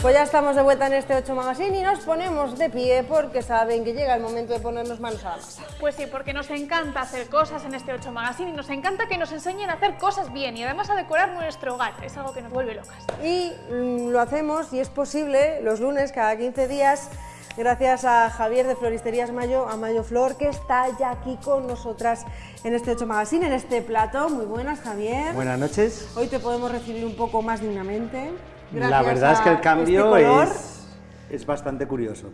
Pues ya estamos de vuelta en este 8 Magazine y nos ponemos de pie porque saben que llega el momento de ponernos manos a la masa. Pues sí, porque nos encanta hacer cosas en este 8 Magazine y nos encanta que nos enseñen a hacer cosas bien y además a decorar nuestro hogar. Es algo que nos vuelve locas. Y mm, lo hacemos, y es posible, los lunes cada 15 días, gracias a Javier de Floristerías Mayo, a Mayo Flor, que está ya aquí con nosotras en este 8 Magazine, en este plato. Muy buenas, Javier. Buenas noches. Hoy te podemos recibir un poco más dignamente. La verdad es que el cambio este es, es bastante curioso.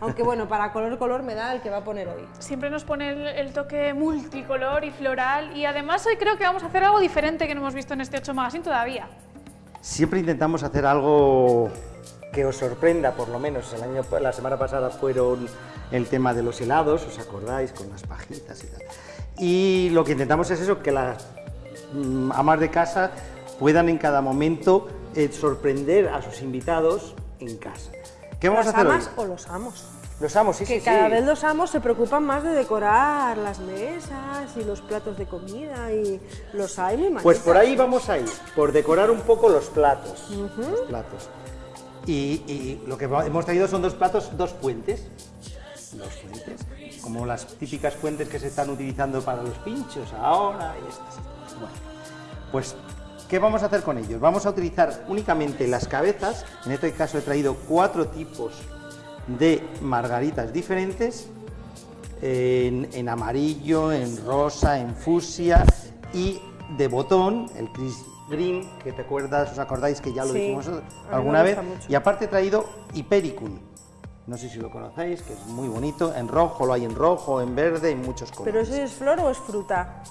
Aunque bueno, para color color me da el que va a poner hoy. Siempre nos pone el, el toque multicolor y floral y además hoy creo que vamos a hacer algo diferente que no hemos visto en este 8 Magazine todavía. Siempre intentamos hacer algo que os sorprenda, por lo menos. El año, la semana pasada fueron el tema de los helados, ¿os acordáis? Con las pajitas y tal. Y lo que intentamos es eso, que las mm, amas de casa puedan en cada momento eh, sorprender a sus invitados en casa. ¿Qué vamos ¿Las a hacer amas hoy? o los amos? Los amos, sí, que sí, cada sí. vez los amos se preocupan más de decorar las mesas y los platos de comida y los hay muy Pues por ahí vamos a ir, por decorar un poco los platos. Los platos. Y, y lo que hemos traído son dos platos, dos fuentes. Dos fuentes, como las típicas fuentes que se están utilizando para los pinchos ahora y estas. Bueno, pues, ¿qué vamos a hacer con ellos? Vamos a utilizar únicamente las cabezas. En este caso he traído cuatro tipos de margaritas diferentes en, en amarillo, en rosa, en fucsia y de botón, el Chris Green, que te acuerdas, os acordáis que ya lo Sí, dijimos alguna vez. mucho. Y aparte he traído Hypericum, no sé si lo conocéis, que es muy bonito, en rojo, lo hay en rojo, en verde, en muchos ¿Pero colores. eso es flor o es fruta?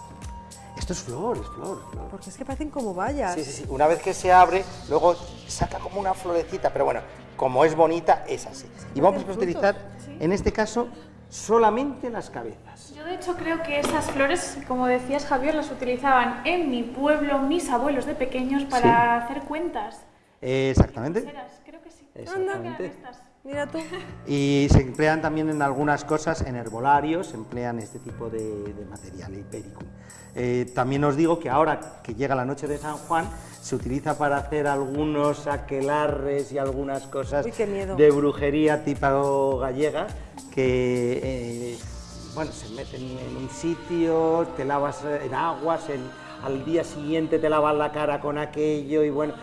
Esto es flor, es flor, es flor. Porque es que parecen como vallas. Sí, sí, sí. Una vez que se abre, luego saca como una florecita, pero bueno, como es bonita, es así. Y vamos a utilizar, en este caso, solamente las cabezas. Yo de hecho creo que esas flores, como decías Javier, las utilizaban en mi pueblo mis abuelos de pequeños para hacer cuentas. Eh, exactamente. Creo que sí. Exactamente. Estas. Mira tú. Y se emplean también en algunas cosas, en herbolarios, se emplean este tipo de, de material, Hypericum. Eh, también os digo que ahora que llega la noche de San Juan, se utiliza para hacer algunos aquelarres y algunas cosas Uy, de brujería tipo gallega, que eh, bueno, se meten en un sitio, te lavas en aguas, al día siguiente te lavas la cara con aquello y bueno,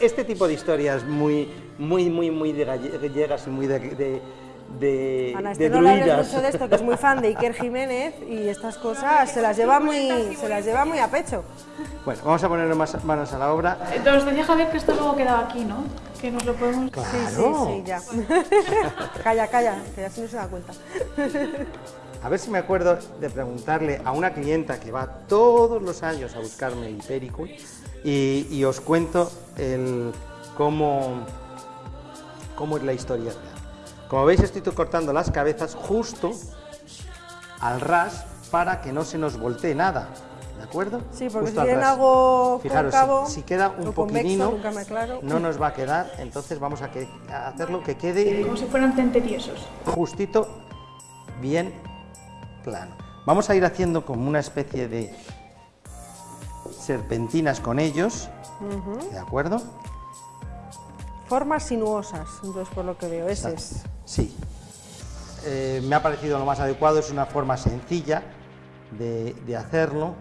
este tipo de historias muy, muy, muy, muy de gallegas y muy de, de, de, Ana, de este no mucho de esto, que es muy fan de Iker Jiménez y estas cosas se las lleva muy, se las lleva muy a pecho. Bueno, vamos a ponernos más manos a la obra. Entonces decía Javier que esto luego quedaba aquí, ¿no? Que nos lo podemos... Sí, sí, Claro. sí, ya. calla, calla, que así no se da cuenta. A ver si me acuerdo de preguntarle a una clienta que va todos los años a buscarme el Hypericum y, y os cuento el, cómo, cómo es la historia real. Como veis estoy cortando las cabezas justo al ras para que no se nos voltee nada, ¿de acuerdo? Sí, porque Justo si ras. algo Fijaros, cóncavo si, si queda un poquitino, no nos va a quedar, entonces vamos a, que- a hacerlo que quede Como si fueran tentetiesos. justito, bien plano. Vamos a ir haciendo como una especie de serpentinas con ellos, ¿de acuerdo? Formas sinuosas, entonces por lo que veo, ese es. Sí. Eh, me ha parecido lo más adecuado, es una forma sencilla de, de hacerlo.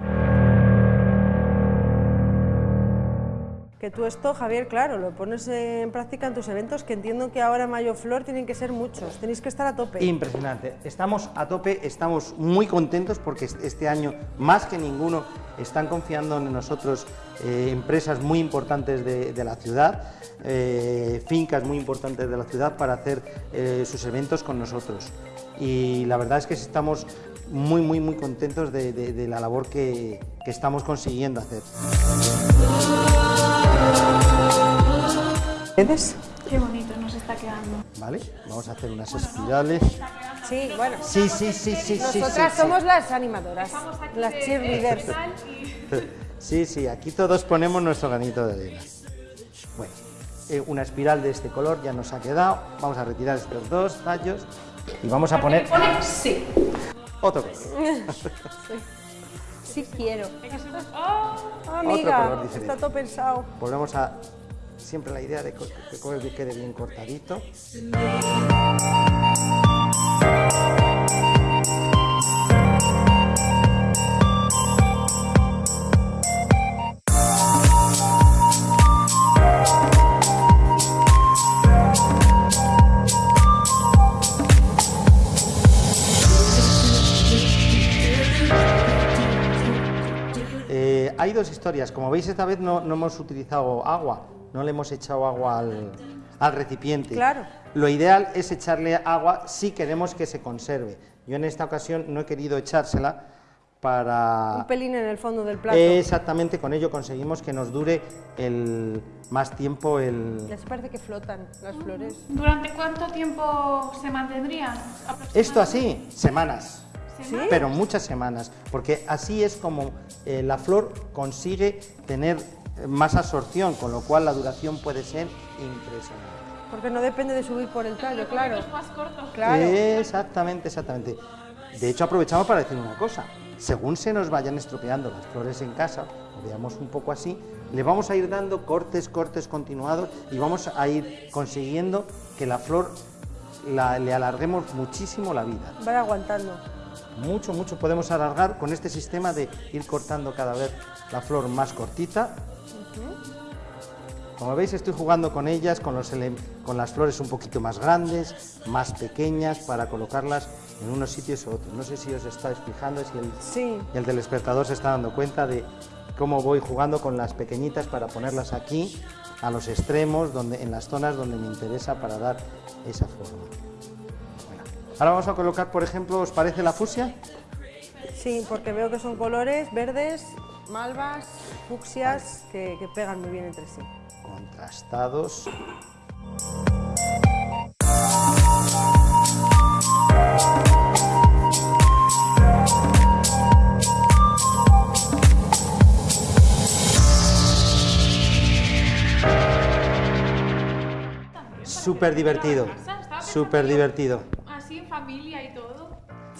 Que tú esto, Javier, claro, lo pones en práctica en tus eventos, que entiendo que ahora Mayo Flor tienen que ser muchos, tenéis que estar a tope. Impresionante. Estamos a tope, estamos muy contentos porque est- este año, más que ninguno, están confiando en nosotros eh, empresas muy importantes de, la ciudad, eh, fincas muy importantes de la ciudad para hacer eh, sus eventos con nosotros. Y la verdad es que estamos muy, muy, muy contentos de la labor que, que estamos consiguiendo hacer. ¿Ves? Qué bonito nos está quedando. ¿Vale? Vamos a hacer unas espirales. Sí, bueno. Sí, sí, sí, sí, sí. Nosotras sí, sí. somos las animadoras, las cheerleaders. Sí, sí, aquí todos ponemos nuestro granito de arena. Bueno, eh, una espiral de este color ya nos ha quedado. Vamos a retirar estos dos tallos y vamos a poner Pone sí. otro color. Sí quiero. ¡Oh! Amiga, está todo pensado. Volvemos a siempre la idea de que que quede bien cortadito. Hay dos historias. Como veis, esta vez no, no hemos utilizado agua, no le hemos echado agua al, al recipiente. Claro. Lo ideal es echarle agua si queremos que se conserve. Yo en esta ocasión no he querido echársela para... Un pelín en el fondo del plato. Exactamente, con ello conseguimos que nos dure el más tiempo el... Ya se parece que flotan las flores. ¿Durante cuánto tiempo se mantendrían? Esto así, semanas. ¿Sí? Pero muchas semanas, porque así es como eh, la flor consigue tener eh, más absorción, con lo cual la duración puede ser impresionante. Porque no depende de subir por el tallo, claro. Más cortos. Claro. Exactamente, exactamente. De hecho, aprovechamos para decir una cosa. Según se nos vayan estropeando las flores en casa, veamos un poco así, le vamos a ir dando cortes, cortes continuados y vamos a ir consiguiendo que la flor la- le alarguemos muchísimo la vida. Van aguantando. Mucho, mucho podemos alargar con este sistema de ir cortando cada vez la flor más cortita. Como veis estoy jugando con ellas, con, los ele- con las flores un poquito más grandes, más pequeñas, para colocarlas en unos sitios u otros. No sé si os estáis fijando, si el, Sí. el telespectador se está dando cuenta de cómo voy jugando con las pequeñitas para ponerlas aquí, a los extremos, donde, en las zonas donde me interesa para dar esa forma. Ahora vamos a colocar, por ejemplo, ¿os parece la fusia? Sí, porque veo que son colores verdes, malvas, fucsias, que, que pegan muy bien entre sí. Contrastados. Súper divertido, súper divertido.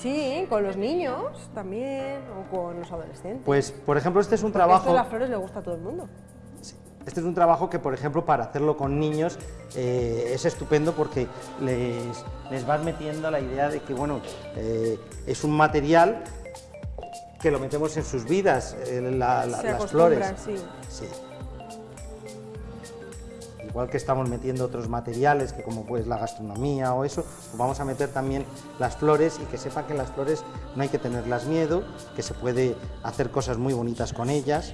Sí, con los niños también, o con los adolescentes. Pues, por ejemplo, este es un Porque Esto trabajo... de las flores le gusta a todo el mundo. Este es un trabajo que, por ejemplo, para hacerlo con niños eh, es estupendo porque les, les vas metiendo la idea de que, bueno, eh, es un material que lo metemos en sus vidas, eh, la- la- Se las flores. Sí. Igual que estamos metiendo otros materiales, que como pues la gastronomía o eso, pues vamos a meter también las flores y que sepan que las flores no hay que tenerlas miedo, que se puede hacer cosas muy bonitas con ellas.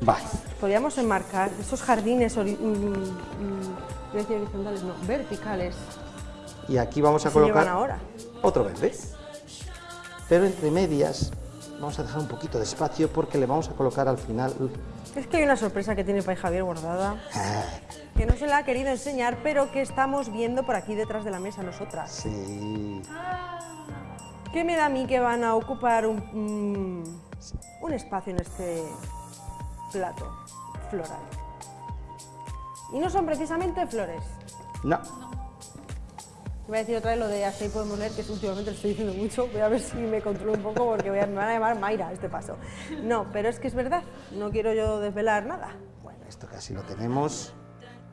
Vale. Podríamos enmarcar esos jardines ori- mm, mm, horizontales, no, verticales. Y aquí vamos a colocar ahora. otro verde. Pero entre medias vamos a dejar un poquito de espacio porque le vamos a colocar al final... Es que hay una sorpresa que tiene Pai Javier guardada, Ah, que no se la ha querido enseñar, pero que estamos viendo por aquí detrás de la mesa nosotras. sí. ¿Qué me da a mí que van a ocupar un, mm, un espacio en este plato floral? Y no son precisamente flores. No, Voy a decir otra vez lo de ahí podemos leer, que es últimamente lo estoy diciendo mucho. Voy a ver si me controlo un poco porque voy a- me van a llamar Mayra a este paso. No, pero es que es verdad, no quiero yo desvelar nada. bueno, esto casi lo tenemos.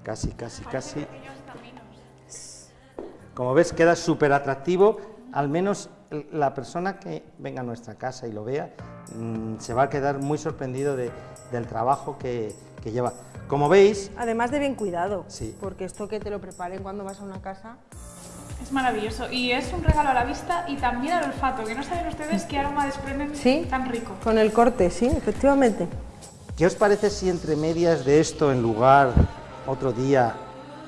Casi, casi, casi. Como ves, queda súper atractivo. Al menos la persona que venga a nuestra casa y lo vea mm, se va a quedar muy sorprendido de- del trabajo que, que lleva. Como veis, Además de bien cuidado, Sí. porque esto que te lo preparen cuando vas a una casa, Es maravilloso. Y es un regalo a la vista y también al olfato, que no saben ustedes qué aroma desprenden Sí. tan rico. con el corte, sí, efectivamente. ¿Qué os parece si entre medias de esto, en lugar, otro día,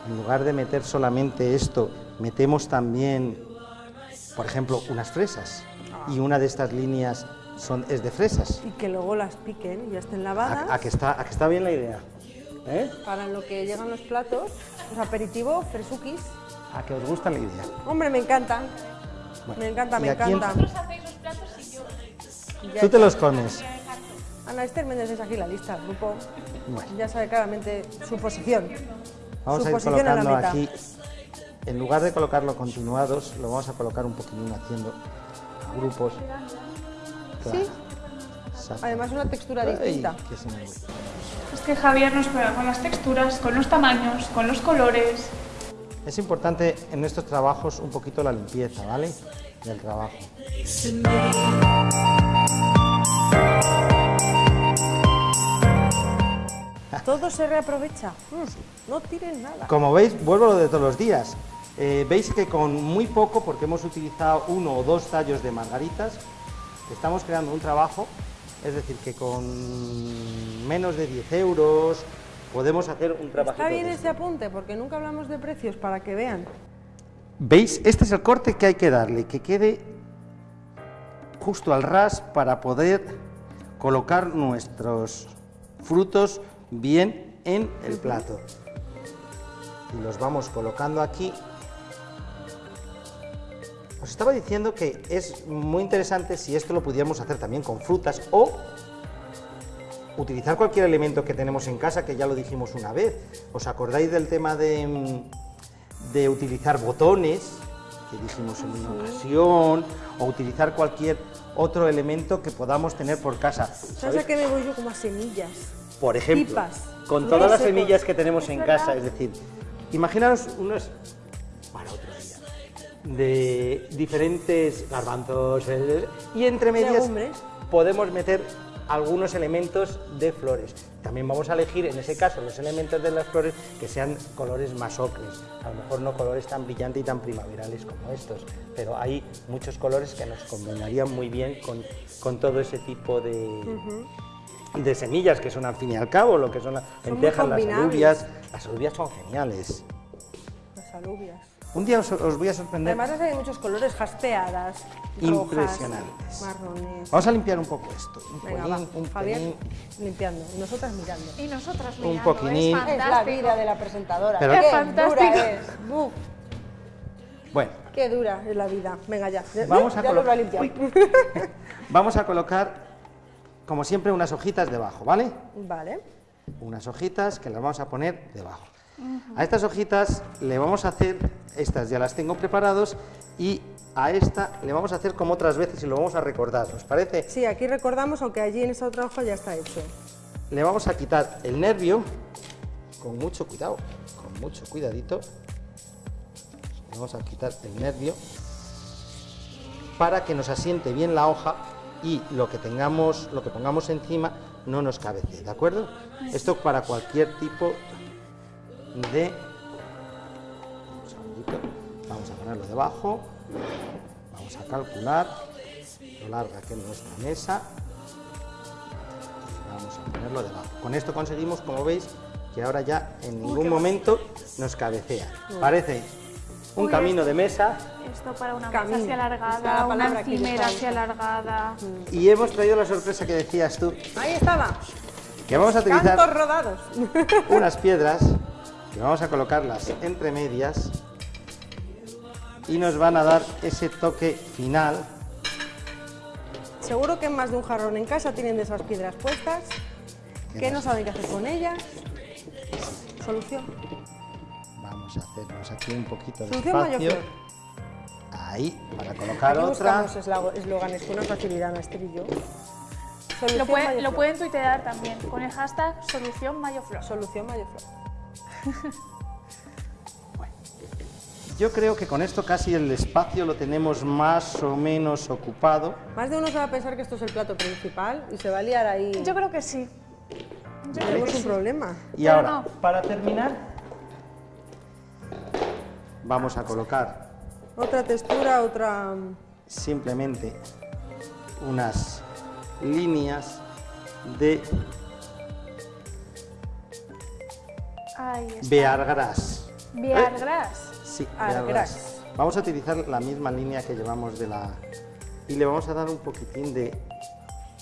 en lugar de meter solamente esto, metemos también, por ejemplo, unas fresas? Y una de estas líneas son, es de fresas. Y que luego las piquen y ya estén lavadas. ¿A, a que, está, a que está bien la idea? ¿Eh? Para lo que llegan los platos, pues aperitivo, fresukis. ¿A que os gusta la idea? Hombre, me encanta. Bueno, Me encanta, me en- encanta. Vosotros hacéis los platos y yo. Ya Tú te los comes. Ana Esther Méndez es aquí la lista, el grupo. Bueno. Ya sabe claramente su posición. Vamos su a ir posición la colocando meta. aquí en lugar de colocarlo continuados, lo vamos a colocar un poquitín haciendo grupos. Sí. Exacto. Además una textura Ay, distinta. que se me voy. Es que Javier nos juega con las texturas, con los tamaños, con los colores. Es importante en estos trabajos un poquito la limpieza, ¿vale? Del trabajo. Todo se reaprovecha. No tiren nada. Como veis, vuelvo a lo de todos los días. Eh, veis que con muy poco, porque hemos utilizado uno o dos tallos de margaritas, estamos creando un trabajo, es decir, que con menos de 10 euros podemos hacer un trabajo. Está bien ese apunte porque nunca hablamos de precios para que vean. ¿Veis? Este es el corte que hay que darle, que quede justo al ras para poder colocar nuestros frutos bien en el plato. Y los vamos colocando aquí. Os estaba diciendo que es muy interesante si esto lo pudiéramos hacer también con frutas o utilizar cualquier elemento que tenemos en casa, que ya lo dijimos una vez. ¿Os acordáis del tema de, de utilizar botones, que dijimos en una ocasión, o utilizar cualquier otro elemento que podamos tener por casa? ¿Sabes a qué me voy yo como a semillas? Por ejemplo, Pipas. con todas las semillas que tenemos en casa, es decir, imaginaos unos para otro día de diferentes garbanzos eh, y entre medias podemos meter algunos elementos de flores. También vamos a elegir en ese caso los elementos de las flores que sean colores más ocres, a lo mejor no colores tan brillantes y tan primaverales como estos, pero hay muchos colores que nos combinarían muy bien con, con todo ese tipo de, de semillas que son al fin y al cabo, lo que son las lentejas, las alubias. Las alubias son geniales. Las alubias. Un día os, os voy a sorprender. Además hay muchos colores, jaspeadas, Impresionantes. rojas, marrones. Vamos a limpiar un poco esto. Un Venga, pelín, va. un Fabián pelín. limpiando y nosotras mirando. Y nosotras Un mirando, poquitín. es Es Es la vida de la presentadora. Pero- qué Qué fantástico. dura es. Buf, Bueno, qué dura es la vida. Venga ya. Ya- Vamos a ya lo colo- limpiado. vamos a colocar, como siempre, unas hojitas debajo, ¿vale? Vale. Unas hojitas que las vamos a poner debajo. A estas hojitas le vamos a hacer, estas ya las tengo preparados, y a esta le vamos a hacer como otras veces y lo vamos a recordar, ¿os parece? Sí, aquí recordamos, aunque allí en esa otra hoja ya está hecho. Le vamos a quitar el nervio, con mucho cuidado, con mucho cuidadito. Le vamos a quitar el nervio para que nos asiente bien la hoja y lo que tengamos, lo que pongamos encima no nos cabece, ¿de acuerdo? Esto para cualquier tipo de un segundito. Vamos a ponerlo debajo. Vamos a calcular lo larga que es nuestra mesa. Vamos a ponerlo debajo. Con esto conseguimos, como veis, que ahora ya en ningún momento nos cabecea. Parece un Uy, camino de mesa Esto para una Camino. mesa así alargada, una encimera así alargada. y hemos traído la sorpresa que decías tú, Ahí estaba. que vamos a utilizar rodados. unas piedras que vamos a colocarlas entre medias y nos van a dar ese toque final. Seguro que en más de un jarrón en casa tienen de esas piedras puestas, que no saben qué hacer con ellas. Solución. Vamos a hacernos aquí un poquito de Solución espacio. Ahí, para colocar Aquí otra. eslóganes con una facilidad, maestrillo. Lo, Solución puede- mayor lo pueden tuitear también con el hashtag solución mayoflor. Solución mayor Yo creo que con esto casi el espacio lo tenemos más o menos ocupado. Más de uno se va a pensar que esto es el plato principal y se va a liar ahí. Yo creo que sí. Yo Tenemos que un sí. problema. Y Pero ahora, no. para terminar, vamos a colocar Otra textura, otra... simplemente unas líneas de Ahí está. beargras. Viargras. Sí, Argras. beargras. Vamos a utilizar la misma línea que llevamos de la... Y le vamos a dar un poquitín de,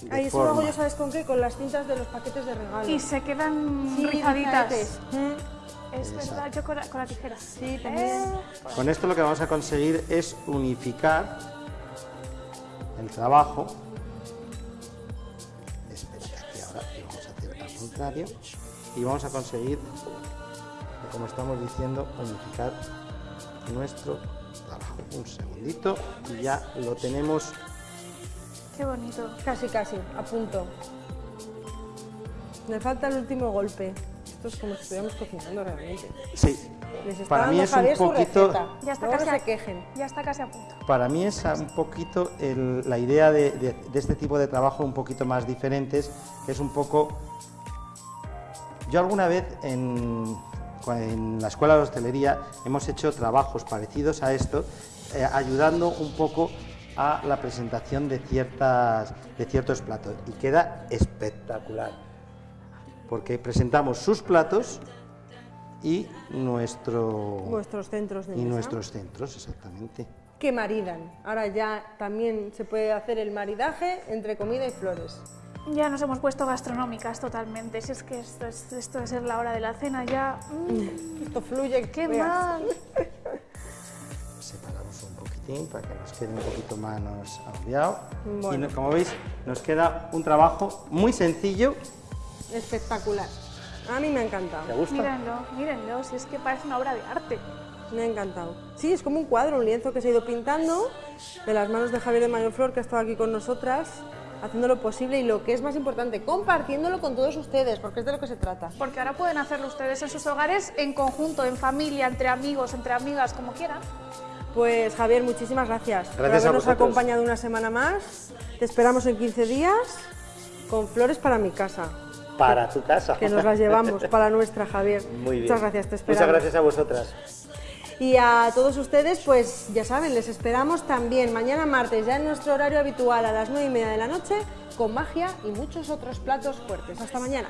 de Ahí eso lo hago yo, ¿sabes con qué? Con las cintas de los paquetes de regalo. Y se quedan Sí, rizaditas. Mm. Es verdad, yo con la, con la tijera. Sí, también. Eh, Con esto lo que vamos a conseguir es unificar el trabajo. Espera, que aquí ahora vamos a hacer al contrario. Y vamos a conseguir, como estamos diciendo, unificar nuestro trabajo. Un segundito y ya lo tenemos. Qué bonito. Casi, casi, a punto. Me falta el último golpe. Esto es como si estuviéramos cocinando realmente. Sí, para mí es un poquito. Ya está casi a, se quejen. Ya está casi a punto. para mí es un poquito el- la idea de, de- de este tipo de trabajo un poquito más diferentes, que es un poco Yo alguna vez en, en la escuela de hostelería hemos hecho trabajos parecidos a esto, eh, ayudando un poco a la presentación de, ciertas, de ciertos platos y queda espectacular, porque presentamos sus platos y nuestro Nuestros centros de y mesa. nuestros centros, exactamente. que maridan. Ahora ya también se puede hacer el maridaje entre comida y flores. Ya nos hemos puesto gastronómicas totalmente. Si es que esto, es, esto de ser la hora de la cena ya... mm, Esto fluye. ¡Qué veas. mal! Separamos un poquitín para que nos quede un poquito menos agobiado. Bueno. Y como veis, nos queda un trabajo muy sencillo. Espectacular. A mí me ha ¿Te encantado. gusta? Mírenlo, mírenlo, si es que parece una obra de arte. Me ha encantado. Sí, es como un cuadro, un lienzo que se ha ido pintando de las manos de Javier de Mayorflor, que ha estado aquí con nosotras, haciendo lo posible y lo que es más importante, compartiéndolo con todos ustedes, porque es de lo que se trata. Porque ahora pueden hacerlo ustedes en sus hogares, en conjunto, en familia, entre amigos, entre amigas, como quieran. Pues Javier, muchísimas gracias, por Gracias a habernos acompañado una semana más. Te esperamos en 15 días con flores para mi casa, Para tu casa. que nos las llevamos para nuestra, Javier. Muy bien. Muchas gracias, te esperamos. Muchas gracias a vosotras. Y a todos ustedes, pues ya saben, les esperamos también mañana martes, ya en nuestro horario habitual a las 9 y media de la noche, con magia y muchos otros platos fuertes. Hasta mañana.